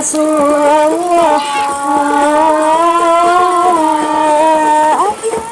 رسول الله الله أكبر